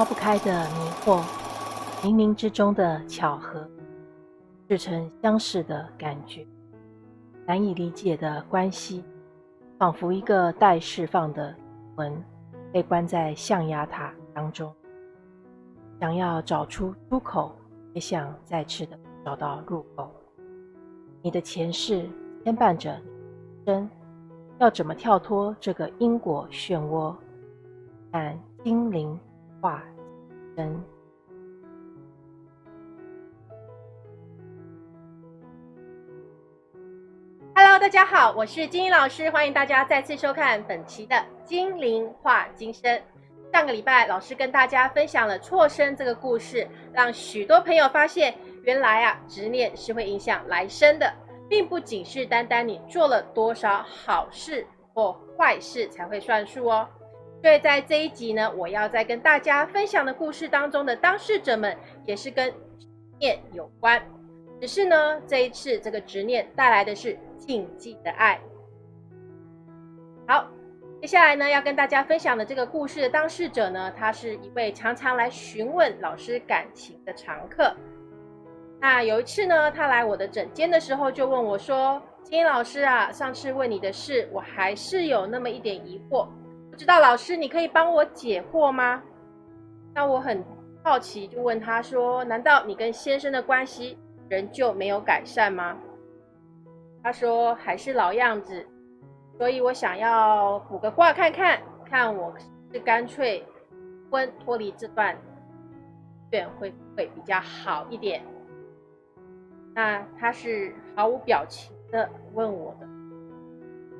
抛不开的迷惑，冥冥之中的巧合，似曾相识的感觉，难以理解的关系，仿佛一个待释放的魂，被关在象牙塔当中，想要找出出口，也想再次的找到入口。你的前世牵绊着你，生要怎么跳脱这个因果漩涡？但精灵化身。Hello，大家好，我是金英老师，欢迎大家再次收看本期的精灵化今生。上个礼拜，老师跟大家分享了错生这个故事，让许多朋友发现。原来啊，执念是会影响来生的，并不仅是单单你做了多少好事或坏事才会算数哦。所以在这一集呢，我要在跟大家分享的故事当中的当事者们，也是跟执念有关。只是呢，这一次这个执念带来的是禁忌的爱。好，接下来呢，要跟大家分享的这个故事的当事者呢，他是一位常常来询问老师感情的常客。那有一次呢，他来我的诊间的时候，就问我说：“金英老师啊，上次问你的事，我还是有那么一点疑惑，知道老师你可以帮我解惑吗？”那我很好奇，就问他说：“难道你跟先生的关系仍旧没有改善吗？”他说：“还是老样子，所以我想要卜个卦看看，看我是干脆婚脱离这段缘会不会比较好一点。”那他是毫无表情的问我的，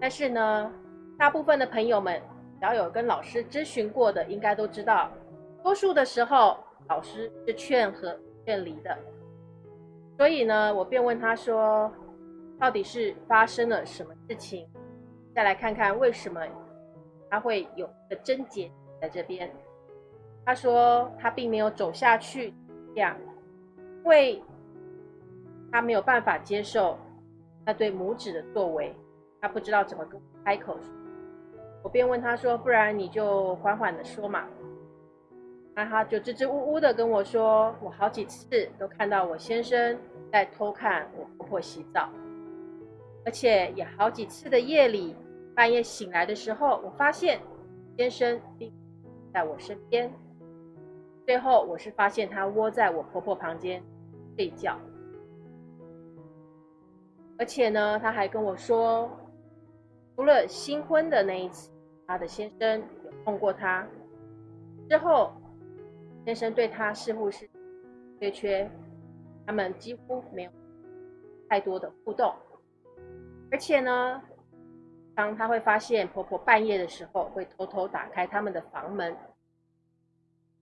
但是呢，大部分的朋友们只要有跟老师咨询过的，应该都知道，多数的时候老师是劝和劝离的。所以呢，我便问他说，到底是发生了什么事情？再来看看为什么他会有个症结在这边。他说他并没有走下去，这样因为。他没有办法接受那对母子的作为，他不知道怎么跟开口。我便问他说：“不然你就缓缓的说嘛。”那他就支支吾吾的跟我说：“我好几次都看到我先生在偷看我婆婆洗澡，而且也好几次的夜里半夜醒来的时候，我发现先生并在我身边。最后我是发现他窝在我婆婆旁边睡觉。”而且呢，他还跟我说，除了新婚的那一次，他的先生有碰过他，之后先生对他似乎是缺缺，他们几乎没有太多的互动。而且呢，当他会发现婆婆半夜的时候会偷偷打开他们的房门。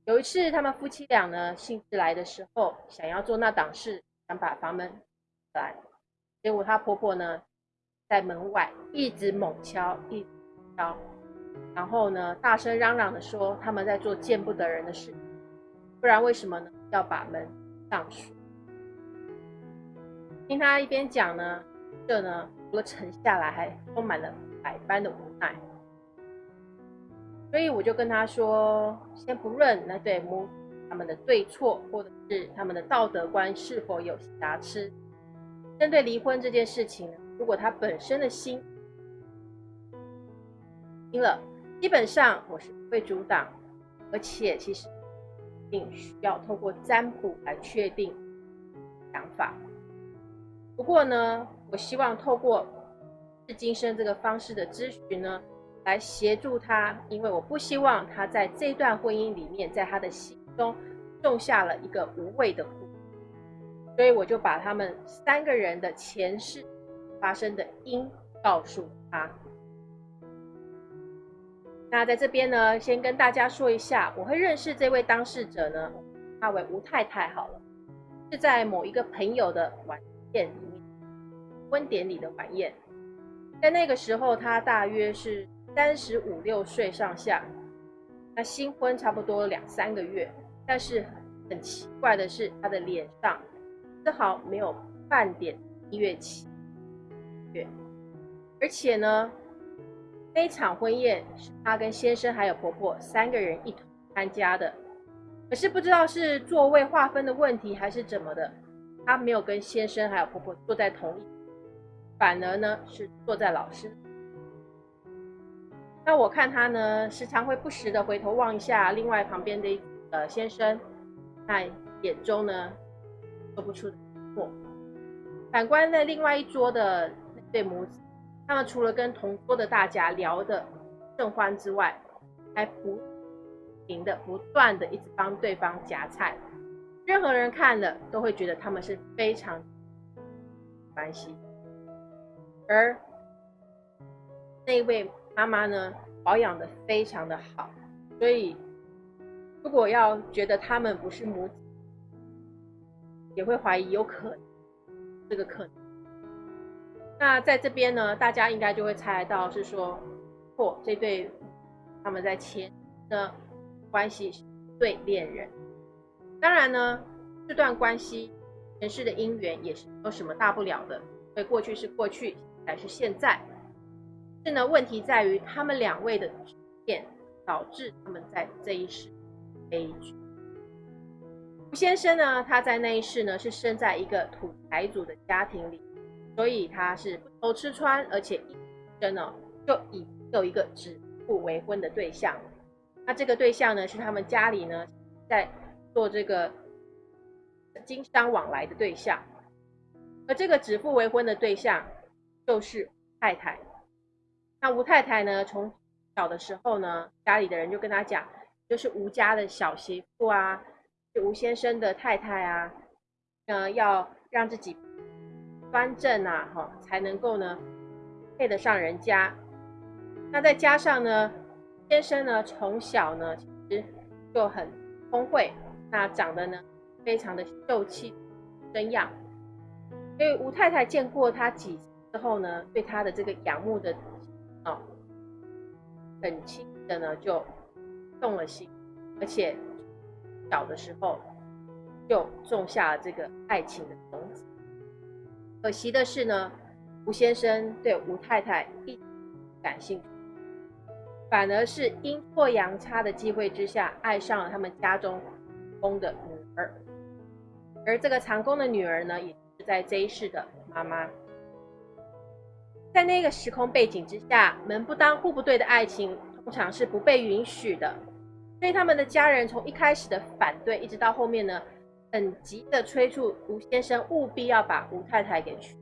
有一次，他们夫妻俩呢兴致来的时候，想要做那档事，想把房门来。结果她婆婆呢，在门外一直猛敲，一直敲，然后呢，大声嚷嚷的说他们在做见不得人的事，不然为什么呢？要把门上锁？听他一边讲呢，这呢除了沉下来，还充满了百般的无奈。所以我就跟他说，先不论那对母他们的对错，或者是他们的道德观是否有瑕疵。针对离婚这件事情，如果他本身的心听了，基本上我是不会阻挡，而且其实并需要透过占卜来确定想法。不过呢，我希望透过是今生这个方式的咨询呢，来协助他，因为我不希望他在这段婚姻里面，在他的心中种下了一个无谓的苦。所以我就把他们三个人的前世发生的因告诉他。那在这边呢，先跟大家说一下，我会认识这位当事者呢，他为吴太太好了，是在某一个朋友的晚宴里面，婚典礼的晚宴，在那个时候他大约是三十五六岁上下，那新婚差不多两三个月，但是很奇怪的是他的脸上。丝毫没有半点音乐起乐，而且呢，那场婚宴是她跟先生还有婆婆三个人一同参加的，可是不知道是座位划分的问题还是怎么的，她没有跟先生还有婆婆坐在同一，反而呢是坐在老师。那我看她呢，时常会不时的回头望一下另外旁边的呃先生，那眼中呢说不出的错。反观在另外一桌的那对母子，他们除了跟同桌的大家聊的正欢之外，还不停。的不断的一直帮对方夹菜，任何人看了都会觉得他们是非常关系。而那位妈妈呢，保养的非常的好，所以如果要觉得他们不是母子，也会怀疑有可能这个可能。那在这边呢，大家应该就会猜到是说，或这对他们在前的。关系是对恋人，当然呢，这段关系前世的姻缘也是没有什么大不了的，因为过去是过去，现在是现在。是呢，问题在于他们两位的执念，导致他们在这一世悲剧。吴先生呢，他在那一世呢是生在一个土财主的家庭里，所以他是不愁吃穿，而且一生呢就已有一个指腹为婚的对象。那这个对象呢，是他们家里呢在做这个经商往来的对象，而这个指腹为婚的对象就是吴太太。那吴太太呢，从小的时候呢，家里的人就跟他讲，就是吴家的小媳妇啊，吴先生的太太啊，呃，要让自己端正啊，哈，才能够呢配得上人家。那再加上呢。先生呢，从小呢其实就很聪慧，那长得呢非常的秀气生样，所以吴太太见过他几次之后呢，对他的这个仰慕的哦，很轻的呢就动了心，而且小的时候就种下了这个爱情的种子。可惜的是呢，吴先生对吴太太一感兴趣。反而是阴错阳差的机会之下，爱上了他们家中公的女儿，而这个长工的女儿呢，也是在这一世的妈妈。在那个时空背景之下，门不当户不对的爱情通常是不被允许的，所以他们的家人从一开始的反对，一直到后面呢，很急的催促吴先生务必要把吴太太给娶，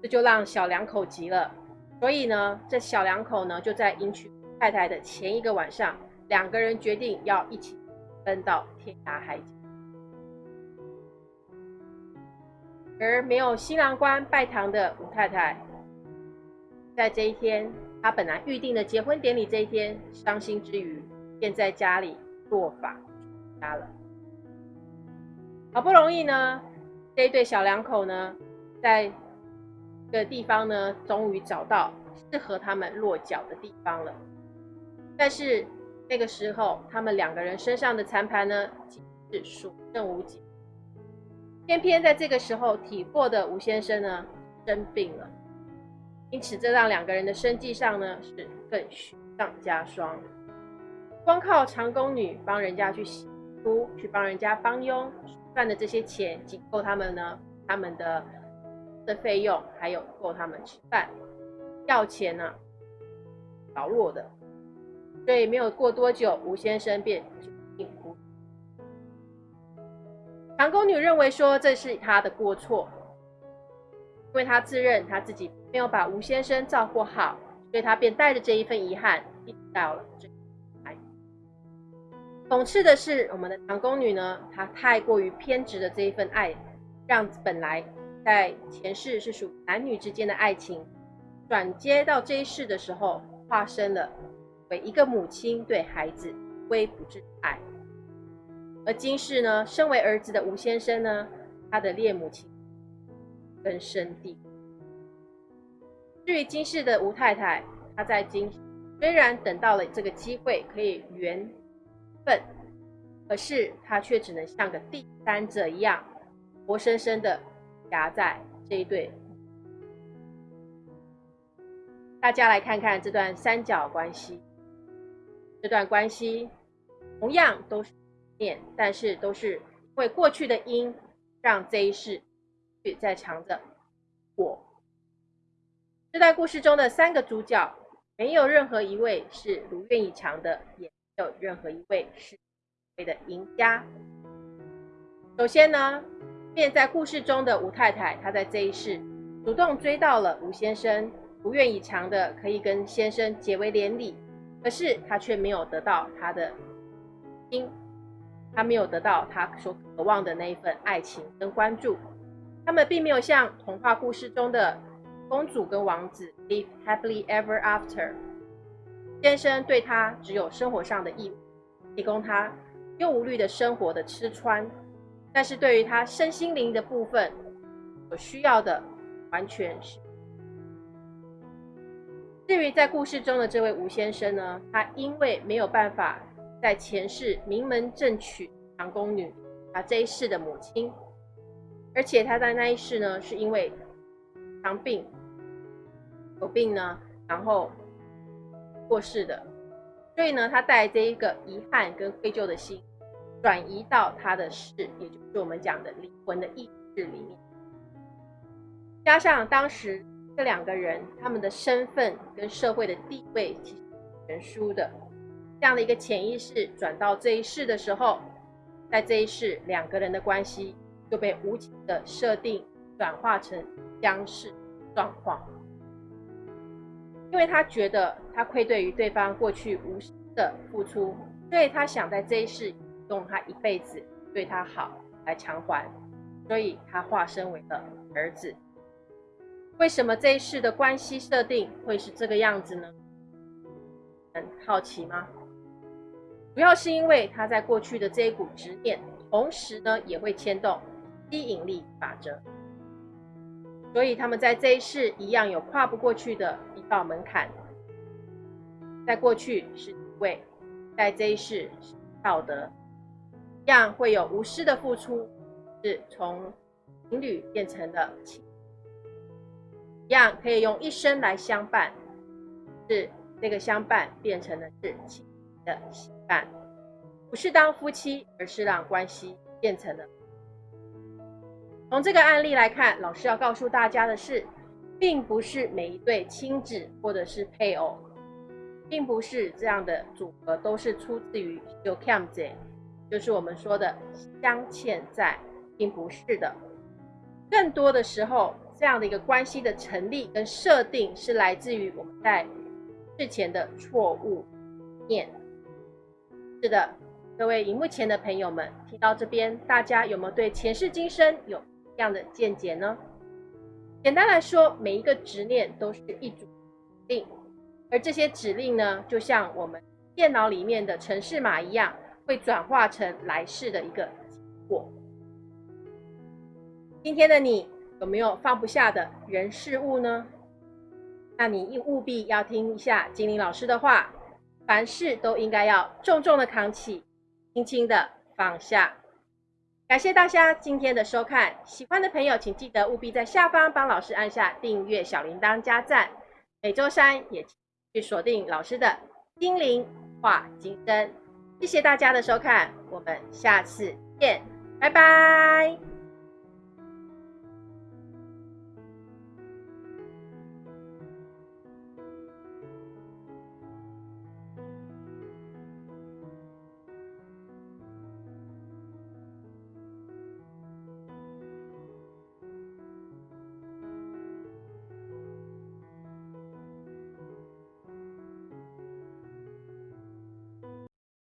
这就让小两口急了。所以呢，这小两口呢，就在迎娶太太的前一个晚上，两个人决定要一起奔到天涯海角。而没有新郎官拜堂的吴太太，在这一天，他本来预定的结婚典礼这一天，伤心之余，便在家里落发出家了。好不容易呢，这一对小两口呢，在这。个地方呢，终于找到适合他们落脚的地方了。但是那个时候，他们两个人身上的残盘呢，是所剩无几。偏偏在这个时候，体弱的吴先生呢生病了，因此这让两个人的生计上呢是更雪上加霜。光靠长工女帮人家去洗屋、去帮人家帮佣赚的这些钱，仅够他们呢他们的。的费用还有够他们吃饭，要钱呢，劳弱的，所以没有过多久，吴先生便病故。长工女认为说这是他的过错，因为他自认他自己没有把吴先生照顾好，所以他便带着这一份遗憾，一直到了这来。讽刺的是，我们的长工女呢，她太过于偏执的这一份爱，让本来。在前世是属男女之间的爱情，转接到这一世的时候，化身了为一个母亲对孩子微不至爱。而今世呢，身为儿子的吴先生呢，他的恋母情根深蒂固。至于今世的吴太太，她在今虽然等到了这个机会可以缘分，可是她却只能像个第三者一样，活生生的。夹在这一对，大家来看看这段三角关系。这段关系同样都是念，但是都是因为过去的因，让这一世在藏着果。这段故事中的三个主角，没有任何一位是如愿以偿的，也没有任何一位是所谓的赢家。首先呢，便在故事中的吴太太，她在这一世主动追到了吴先生，如愿以偿的可以跟先生结为连理，可是她却没有得到他的心，她没有得到她所渴望的那一份爱情跟关注。他们并没有像童话故事中的。公主跟王子 live happily ever after。先生对他只有生活上的义务，提供他又无虑的生活的吃穿，但是对于他身心灵的部分所需要的，完全是。至于在故事中的这位吴先生呢，他因为没有办法在前世名门正娶长宫女，啊这一世的母亲，而且他在那一世呢，是因为长病。有病呢，然后过世的，所以呢，他带这一个遗憾跟愧疚的心，转移到他的事，也就是我们讲的灵魂的意识里面。加上当时这两个人他们的身份跟社会的地位其实悬殊的，这样的一个潜意识转到这一世的时候，在这一世两个人的关系就被无情的设定转化成相似状况。因为他觉得他愧对于对方过去无私的付出，所以他想在这一世用他一辈子对他好来偿还，所以他化身为了儿子。为什么这一世的关系设定会是这个样子呢？很好奇吗？主要是因为他在过去的这一股执念，同时呢也会牵动吸引力法则。所以他们在这一世一样有跨不过去的一道门槛，在过去是一位，在这一世是道德，一样会有无私的付出，是从情侣变成了情，一样可以用一生来相伴，是这个相伴变成了是情的相伴，不是当夫妻，而是让关系变成了。从这个案例来看，老师要告诉大家的是，并不是每一对亲子或者是配偶，并不是这样的组合都是出自于 y o k a m z 就是我们说的镶嵌在，并不是的。更多的时候，这样的一个关系的成立跟设定，是来自于我们在事前的错误念。是的，各位荧幕前的朋友们，听到这边，大家有没有对前世今生有？这样的见解呢？简单来说，每一个执念都是一组指令，而这些指令呢，就像我们电脑里面的程式码一样，会转化成来世的一个结果。今天的你有没有放不下的人事物呢？那你应务必要听一下精灵老师的话，凡事都应该要重重的扛起，轻轻的放下。感谢大家今天的收看，喜欢的朋友请记得务必在下方帮老师按下订阅、小铃铛、加赞。每周三也去锁定老师的精灵话金针。谢谢大家的收看，我们下次见，拜拜。